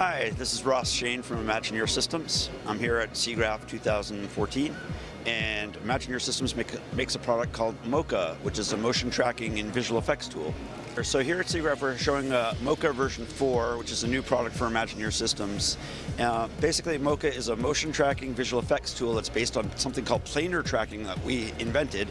Hi, this is Ross Shain from Imagineer Systems. I'm here at SIGGRAPH 2014 and Imagineer Systems make, makes a product called Mocha, which is a motion tracking and visual effects tool. So here at SIGGRAPH we're showing uh, Mocha version 4, which is a new product for Imagineer Systems. Uh, basically Mocha is a motion tracking visual effects tool that's based on something called planar tracking that we invented,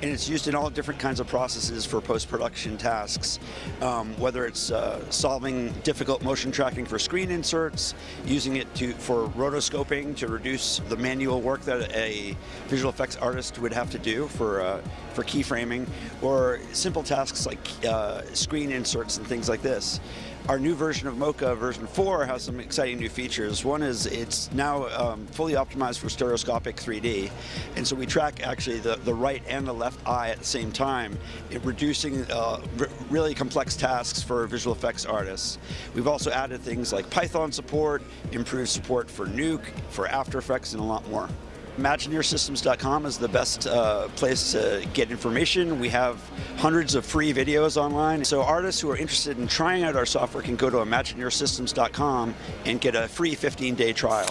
and it's used in all different kinds of processes for post-production tasks, um, whether it's uh, solving difficult motion tracking for screen inserts, using it to for rotoscoping to reduce the manual work that a visual effects artist would have to do for, uh, for keyframing, or simple tasks like uh, screen inserts and things like this. Our new version of Mocha, version 4, has some exciting new features. One is it's now um, fully optimized for stereoscopic 3D, and so we track actually the, the right and the left eye at the same time, reducing uh, really complex tasks for visual effects artists. We've also added things like Python support, improved support for Nuke, for After Effects, and a lot more. ImagineerSystems.com is the best uh, place to get information. We have hundreds of free videos online. So artists who are interested in trying out our software can go to ImagineerSystems.com and get a free 15-day trial.